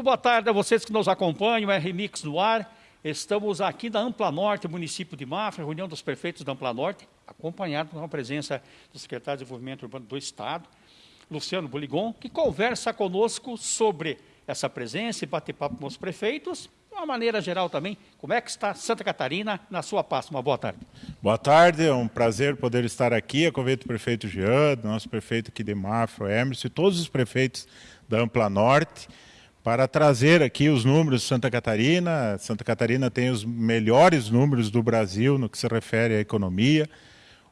Muito boa tarde a vocês que nos acompanham, é Remix no ar. Estamos aqui na Ampla Norte, município de Mafra, reunião dos prefeitos da Ampla Norte, acompanhado com a presença do secretário de Desenvolvimento Urbano do Estado, Luciano Boligon, que conversa conosco sobre essa presença e bate papo com os prefeitos de uma maneira geral também, como é que está Santa Catarina na sua pasta? Uma boa tarde. Boa tarde, é um prazer poder estar aqui, a convite do prefeito Jean, nosso prefeito aqui de Mafra, Emerson, e todos os prefeitos da Ampla Norte, para trazer aqui os números de Santa Catarina. Santa Catarina tem os melhores números do Brasil no que se refere à economia.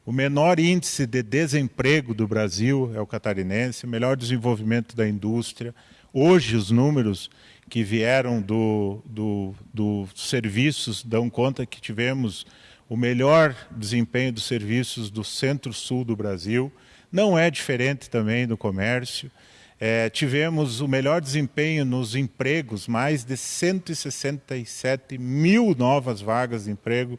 O menor índice de desemprego do Brasil é o catarinense, melhor desenvolvimento da indústria. Hoje, os números que vieram do, do, do serviços dão conta que tivemos o melhor desempenho dos serviços do centro-sul do Brasil. Não é diferente também do comércio. É, tivemos o melhor desempenho nos empregos, mais de 167 mil novas vagas de emprego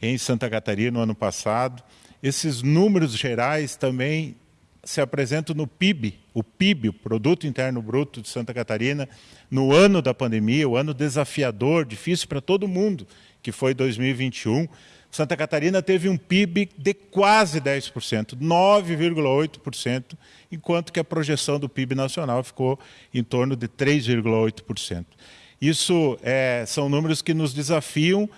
em Santa Catarina no ano passado. Esses números gerais também se apresentam no PIB, o PIB, o Produto Interno Bruto de Santa Catarina, no ano da pandemia, o ano desafiador, difícil para todo mundo, que foi 2021. Santa Catarina teve um PIB de quase 10%, 9,8%, enquanto que a projeção do PIB nacional ficou em torno de 3,8%. Isso é, são números que nos desafiam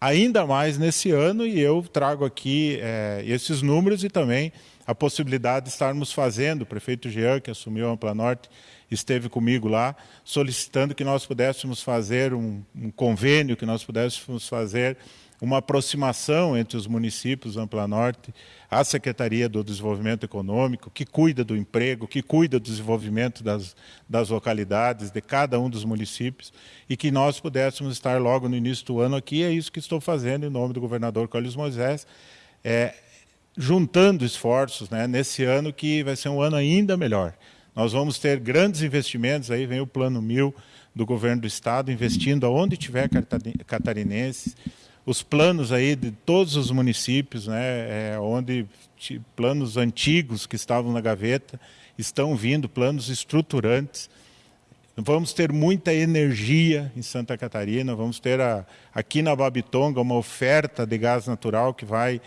ainda mais nesse ano e eu trago aqui é, esses números e também a possibilidade de estarmos fazendo, o prefeito Jean, que assumiu a Ampla Norte, esteve comigo lá, solicitando que nós pudéssemos fazer um, um convênio, que nós pudéssemos fazer uma aproximação entre os municípios Ampla Norte, a Secretaria do Desenvolvimento Econômico, que cuida do emprego, que cuida do desenvolvimento das, das localidades, de cada um dos municípios, e que nós pudéssemos estar logo no início do ano aqui, é isso que estou fazendo em nome do governador Carlos Moisés, é, juntando esforços né, nesse ano que vai ser um ano ainda melhor. Nós vamos ter grandes investimentos, aí vem o Plano Mil do governo do Estado, investindo aonde tiver catarinenses, os planos aí de todos os municípios, né, é, onde planos antigos que estavam na gaveta estão vindo, planos estruturantes. Vamos ter muita energia em Santa Catarina, vamos ter a, aqui na Babitonga uma oferta de gás natural que vai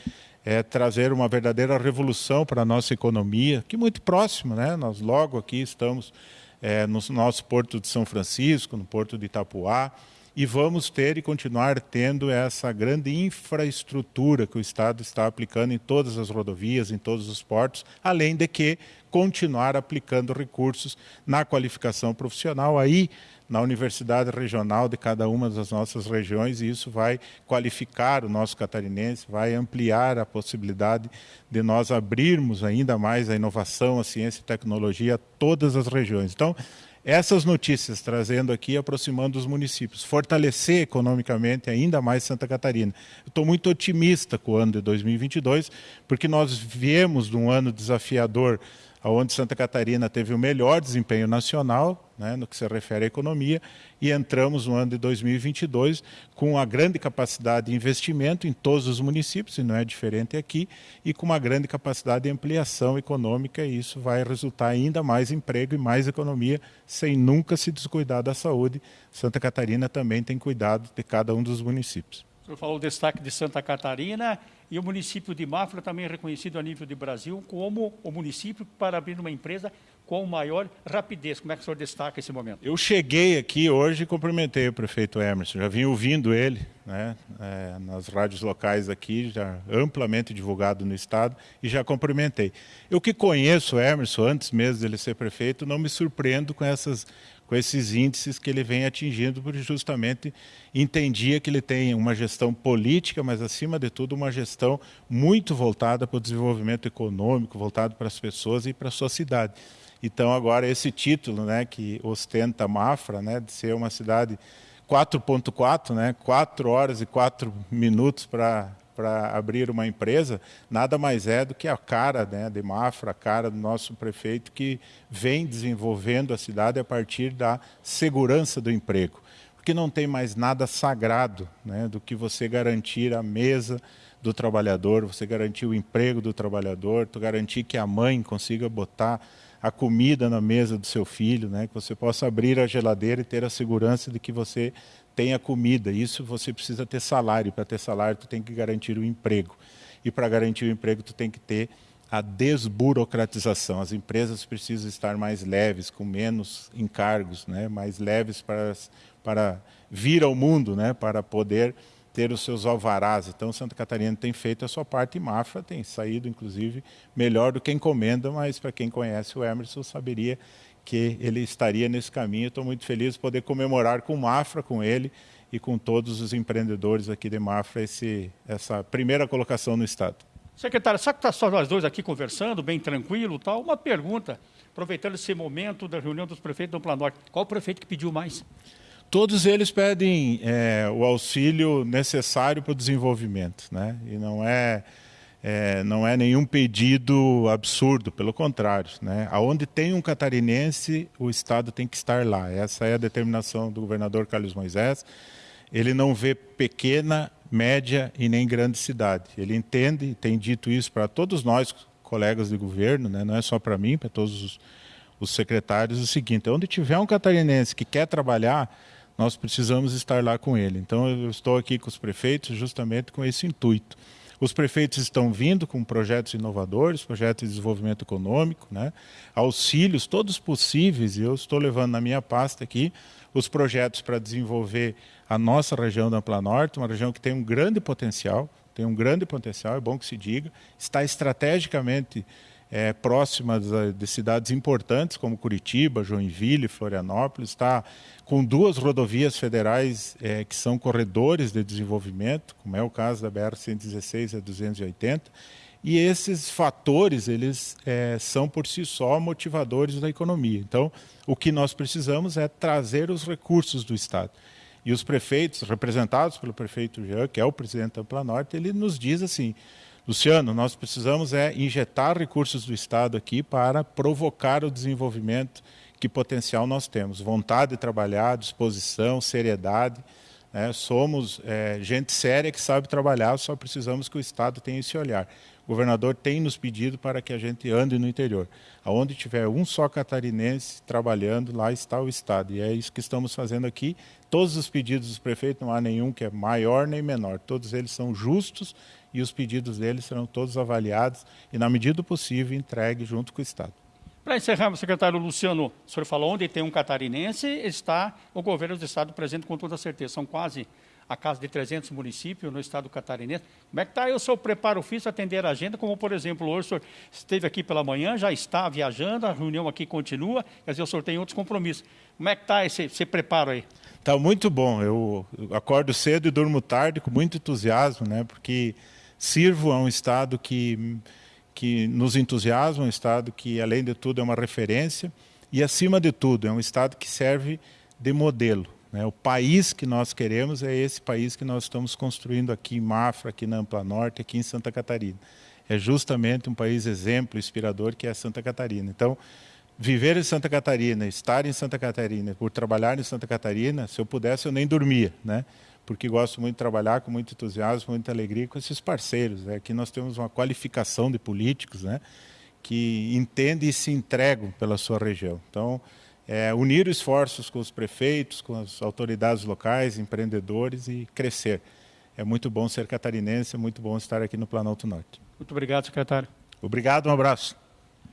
é, trazer uma verdadeira revolução para a nossa economia, que muito próximo, né? nós logo aqui estamos é, no nosso porto de São Francisco, no porto de Itapuá, e vamos ter e continuar tendo essa grande infraestrutura que o Estado está aplicando em todas as rodovias, em todos os portos, além de que continuar aplicando recursos na qualificação profissional aí na universidade regional de cada uma das nossas regiões e isso vai qualificar o nosso catarinense, vai ampliar a possibilidade de nós abrirmos ainda mais a inovação, a ciência e tecnologia a todas as regiões. Então, essas notícias trazendo aqui, aproximando os municípios, fortalecer economicamente ainda mais Santa Catarina. Estou muito otimista com o ano de 2022, porque nós viemos de um ano desafiador onde Santa Catarina teve o melhor desempenho nacional, né, no que se refere à economia, e entramos no ano de 2022 com uma grande capacidade de investimento em todos os municípios, e não é diferente aqui, e com uma grande capacidade de ampliação econômica, e isso vai resultar ainda mais emprego e mais economia, sem nunca se descuidar da saúde. Santa Catarina também tem cuidado de cada um dos municípios. Senhor falou o destaque de Santa Catarina e o município de Mafra também é reconhecido a nível de Brasil como o município para abrir uma empresa com maior rapidez. Como é que o senhor destaca esse momento? Eu cheguei aqui hoje e cumprimentei o prefeito Emerson. Já vim ouvindo ele né, é, nas rádios locais aqui, já amplamente divulgado no Estado, e já cumprimentei. Eu que conheço o Emerson antes mesmo dele ser prefeito, não me surpreendo com essas com esses índices que ele vem atingindo, porque justamente entendia que ele tem uma gestão política, mas acima de tudo uma gestão muito voltada para o desenvolvimento econômico, voltado para as pessoas e para a sua cidade. Então agora esse título, né, que ostenta Mafra, né, de ser uma cidade 4.4, né, 4 horas e 4 minutos para para abrir uma empresa, nada mais é do que a cara né, de Mafra, a cara do nosso prefeito que vem desenvolvendo a cidade a partir da segurança do emprego. Porque não tem mais nada sagrado né, do que você garantir a mesa do trabalhador, você garantir o emprego do trabalhador, garantir que a mãe consiga botar a comida na mesa do seu filho, né? que você possa abrir a geladeira e ter a segurança de que você tenha comida. Isso você precisa ter salário. Para ter salário, tu tem que garantir o emprego. E para garantir o emprego, tu tem que ter a desburocratização. As empresas precisam estar mais leves, com menos encargos, né? mais leves para, para vir ao mundo, né? para poder ter os seus alvarás. Então, Santa Catarina tem feito a sua parte e Mafra tem saído, inclusive, melhor do que encomenda, mas para quem conhece o Emerson saberia que ele estaria nesse caminho. Estou muito feliz de poder comemorar com Mafra, com ele e com todos os empreendedores aqui de Mafra, esse, essa primeira colocação no Estado. Secretário, sabe que está só nós dois aqui conversando, bem tranquilo tal? Uma pergunta, aproveitando esse momento da reunião dos prefeitos do Planorte. Qual o prefeito que pediu mais? Todos eles pedem é, o auxílio necessário para o desenvolvimento, né? E não é, é, não é nenhum pedido absurdo, pelo contrário, né? Aonde tem um catarinense, o Estado tem que estar lá. Essa é a determinação do governador Carlos Moisés. Ele não vê pequena média e nem grande cidade. Ele entende, tem dito isso para todos nós, colegas de governo, né? não é só para mim, para todos os, os secretários, o seguinte, onde tiver um catarinense que quer trabalhar, nós precisamos estar lá com ele. Então eu estou aqui com os prefeitos justamente com esse intuito. Os prefeitos estão vindo com projetos inovadores, projetos de desenvolvimento econômico, né? auxílios, todos possíveis, eu estou levando na minha pasta aqui os projetos para desenvolver a nossa região da Ampla Norte, uma região que tem um grande potencial, tem um grande potencial, é bom que se diga, está estrategicamente é, próxima de cidades importantes como Curitiba, Joinville, Florianópolis, está com duas rodovias federais é, que são corredores de desenvolvimento, como é o caso da BR-116 e a 280, e esses fatores eles é, são por si só motivadores da economia. Então, o que nós precisamos é trazer os recursos do Estado. E os prefeitos, representados pelo prefeito Jean, que é o presidente da Ampla Norte, ele nos diz assim, Luciano, nós precisamos é injetar recursos do Estado aqui para provocar o desenvolvimento que potencial nós temos. Vontade de trabalhar, disposição, seriedade. Né? Somos é, gente séria que sabe trabalhar, só precisamos que o Estado tenha esse olhar. O governador tem nos pedido para que a gente ande no interior. Aonde tiver um só catarinense trabalhando, lá está o Estado. E é isso que estamos fazendo aqui. Todos os pedidos dos prefeitos, não há nenhum que é maior nem menor. Todos eles são justos e os pedidos deles serão todos avaliados e, na medida do possível, entregues junto com o Estado. Para encerrar, secretário Luciano, o senhor falou onde tem um catarinense, está o governo do Estado presente com toda certeza. São quase a casa de 300 municípios no estado catarinense. Como é que está aí o seu preparo físico atender a agenda? Como, por exemplo, hoje o senhor esteve aqui pela manhã, já está viajando, a reunião aqui continua, quer dizer, o senhor tem outros compromissos. Como é que está esse, esse preparo aí? Está muito bom. Eu acordo cedo e durmo tarde com muito entusiasmo, né? porque sirvo a um Estado que, que nos entusiasma, um Estado que, além de tudo, é uma referência e, acima de tudo, é um Estado que serve de modelo. Né? O país que nós queremos é esse país que nós estamos construindo aqui em Mafra, aqui na Ampla Norte, aqui em Santa Catarina. É justamente um país exemplo, inspirador, que é Santa Catarina. Então, viver em Santa Catarina, estar em Santa Catarina, por trabalhar em Santa Catarina, se eu pudesse, eu nem dormia, né? Porque gosto muito de trabalhar com muito entusiasmo, muita alegria com esses parceiros. Né? Aqui nós temos uma qualificação de políticos né? que entendem e se entregam pela sua região. Então, é, unir esforços com os prefeitos, com as autoridades locais, empreendedores e crescer. É muito bom ser catarinense, é muito bom estar aqui no Planalto Norte. Muito obrigado, secretário. Obrigado, um abraço.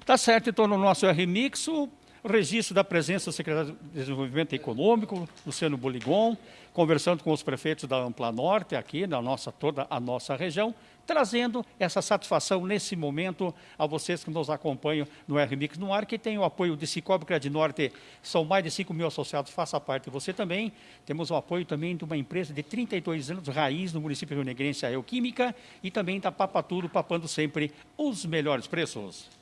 Tá certo, então no nosso RMix, o registro da presença do secretário de Desenvolvimento Econômico, Luciano Boligon, conversando com os prefeitos da Ampla Norte, aqui na nossa, toda a nossa região, trazendo essa satisfação nesse momento a vocês que nos acompanham no RMix no ar, que tem o apoio de Cicobi Norte, são mais de 5 mil associados, faça parte você também. Temos o apoio também de uma empresa de 32 anos, raiz no município rio negrense, a Euquímica, e também da Papaturo, papando sempre os melhores preços.